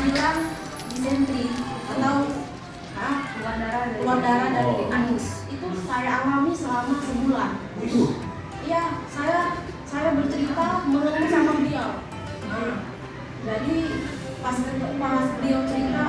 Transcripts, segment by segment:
bilang disentri atau ah, keluar darah dari keluar darah dari Oh. anus. Itu saya alami selama sebulan. Iya saya saya bercerita mengeluh sama beliau. Nah, jadi pas pas beliau cerita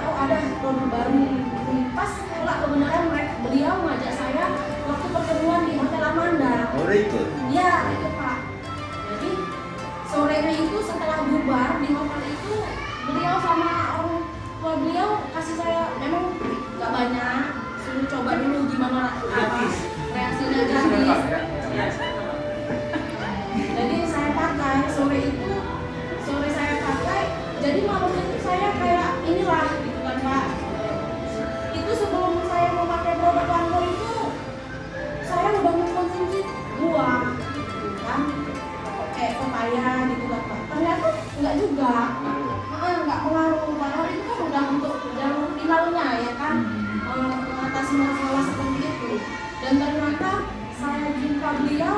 gimana apa reaksinya gratis. Jadi saya pakai sore itu sore saya pakai jadi malam itu saya kayak inilah gitu kan Pak. Itu sebelum saya mau pakai produk Lancome itu saya udah mengkonsumsi buah gitu kan. Kayak pepaya gitu kan Pak. ternyata enggak juga. Enggak pengaruh. Padahal itu kan udah untuk jalur finalnya ya kan. Eh, mengatasi masalah seperti dan ternyata saya jumpa beliau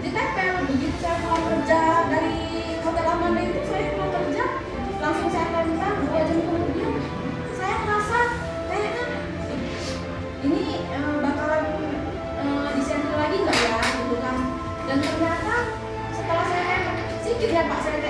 ditempel begitu saya pulang kerja dari hotel Amanda itu saya pulang kerja langsung saya tempel dua jam kemudian saya merasa kayaknya ini eh, bakalan eh, disentri lagi nggak ya gitu kan. Dan ternyata setelah saya tempel sedikit ya pak saya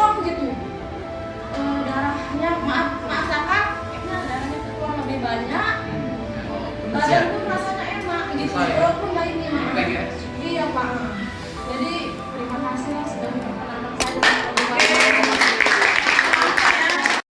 kayaknya plong gitu. Eh, darahnya maaf maaf. Kayaknya darahnya keluar lebih banyak. Badan